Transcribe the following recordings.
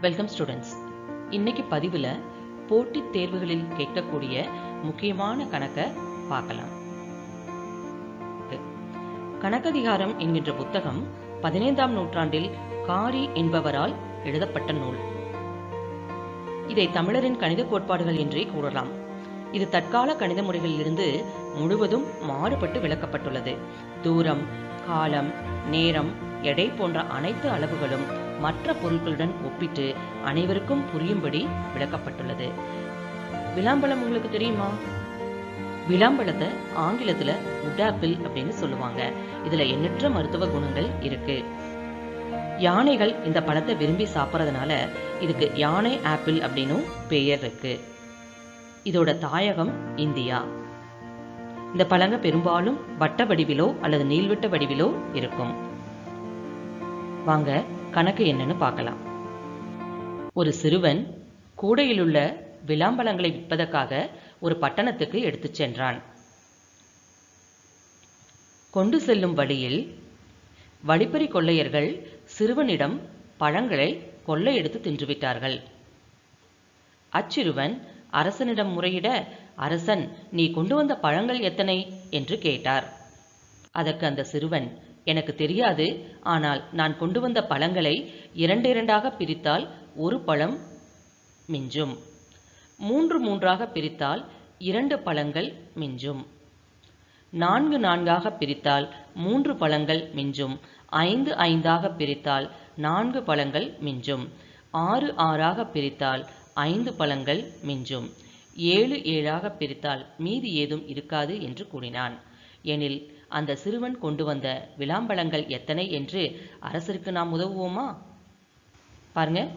Welcome students இன்னைக்கு பதிவில் போட்டித் தேர்வுகளில் கேட்கக்கூடிய முக்கியமான கணக்கை பார்க்கலாம். கணக்கதிகாரம் என்கின்ற புத்தகம் பதினைந்தாம் நூற்றாண்டில் காரி என்பவரால் எழுதப்பட்ட நூல். இதை தமிழரின் கணித கோட்பாடுகள் என்றே கூறலாம். இது தற்கால கணித முறைகளிலிருந்து முழுவதும் மாறுபட்டு விளக்கப்பட்டுள்ளது. தூரம் காலம் நேரம் எடை போன்ற அனைத்து அளவுகளும் மற்ற பொருட்களுடன் ஒப்பிட்டு அனைவருக்கும் புரியும்படி விளக்கப்பட்டுள்ளது. விளாம்பழம் உங்களுக்கு தெரியுமா? விளாம்பழத்தை ஆங்கிலத்துல உடாப்பிள் அப்படின்னு சொல்லுவாங்க. இதுல எண்ணற்ற மருத்துவ குணங்கள் இருக்கு. யானைகள் இந்த பழத்தை விரும்பி சாப்பிட்றதுனால இதுக்கு யானை ஆப்பிள் அப்படின்னும் பெயர் இருக்கு. இதோட தாயகம் இந்தியா. இந்த பழங்க பெரும்பாலும் வட்ட வடிவிலோ அல்லது நீள்வட்ட வடிவிலோ இருக்கும். வாங்க கணக்கு என்னன்னு பார்க்கலாம். ஒரு சிறுவன் கூடையிலுள்ள விளாம்பழங்களை விற்பதற்காக ஒரு பட்டணத்துக்கு எடுத்துச் சென்றான். கொண்டு செல்லும் வழியில் வழிப்பறி கொள்ளையர்கள் சிறுவனிடம் பழங்களை கொள்ளையெடுத்து தின்றுவிட்டார்கள். அச்சிறுவன் அரசனிடம் முறையிட அரசன் நீ கொண்டு வந்த பழங்கள் எத்தனை? என்று கேட்டார். அதற்கு அந்த சிறுவன் எனக்கு தெரியாது. ஆனால் நான் கொண்டு வந்த பழங்களை இரண்டு இரண்டாக பிரித்தால் ஒரு பழம் மிஞ்சும். மூன்று மூன்றாக பிரித்தால் இரண்டு பழங்கள் மிஞ்சும். நான்கு நான்காக பிரித்தால் மூன்று பழங்கள் மிஞ்சும். ஐந்து ஐந்தாக பிரித்தால் நான்கு பழங்கள் மிஞ்சும். ஆறு ஆறாக பிரித்தால் ஐந்து பழங்கள் மிஞ்சும். ஏழு ஏழாக பிரித்தால் மீதி ஏதும் இருக்காது என்று கூறினான். எனில் அந்த சிறுவன் கொண்டு வந்த விளாம்பழங்கள் எத்தனை என்று அரசருக்கு நாம் உதவுவோமா? பாருங்க.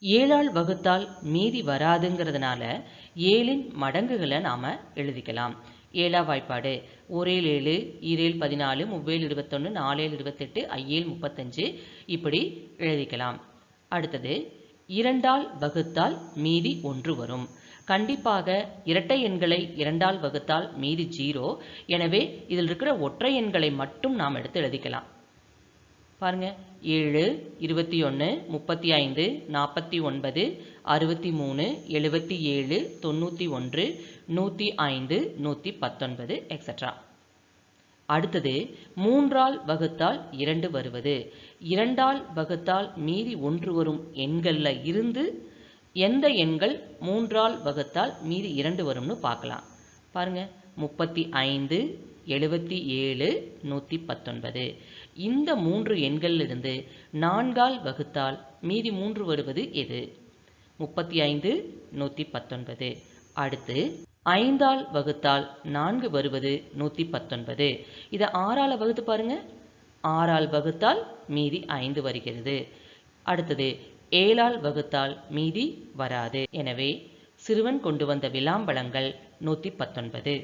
ஏழால் வகுத்தால் மீதி வராதுங்கிறதுனால ஏழின் மடங்குகளை நாம எழுதிக்கலாம். ஏழா வாய்ப்பாடு. ஒரே ஏழு ஈரேல் பதினாலு முவ்வேல் இருபத்தொன்று நாலேல் இருபத்தெட்டு ஐயேல் முப்பத்தஞ்சு இப்படி எழுதிக்கலாம். அடுத்தது இரண்டால் வகுத்தால் மீதி ஒன்று வரும். கண்டிப்பாக இரட்டை எண்களை இரண்டால் வகுத்தால் மீதி ஜீரோ. எனவே இதில் இருக்கிற ஒற்றை எண்களை மட்டும் நாம் எடுத்து எழுதிக்கலாம். பாருங்க. ஏழு இருபத்தி ஒன்று முப்பத்தி ஐந்து நாற்பத்தி ஒன்பது அறுபத்தி மூணு எழுபத்தி ஏழு தொண்ணூற்றி ஒன்று நூற்றி ஐந்து நூற்றி பத்தொன்பது எக்ஸட்ரா அடுத்தது மூன்றால் வகுத்தால் இரண்டு வருவது. இரண்டால் வகுத்தால் மீதி ஒன்று வரும் எண்களில் இருந்து எந்த எண்கள் மூன்றால் வகுத்தால் மீதி இரண்டு வரும்னு பார்க்கலாம். பாருங்க. முப்பத்தி ஐந்து எழுபத்தி ஏழு நூற்றி பத்தொன்பது. இந்த மூன்று எண்களிலிருந்து நான்கால் வகுத்தால் மீதி மூன்று வருவது எது? முப்பத்தி ஐந்து நூற்றி பத்தொன்பது. அடுத்து ஐந்தால் வகுத்தால் நான்கு வருவது நூற்றி பத்தொன்பது. இதை ஆறால் வகுத்து பாருங்க. ஆறால் வகுத்தால் மீதி ஐந்து வருகிறது. அடுத்தது ஏழால் வகுத்தால் மீதி வராது. எனவே சிறுவன் கொண்டு வந்த விளாம்பழங்கள் நூற்றி பத்தொன்பது.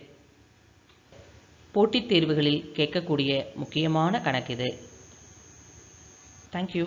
போட்டித் தேர்வுகளில் கேட்கக்கூடிய முக்கியமான கணக்கு இது. தேங்க்யூ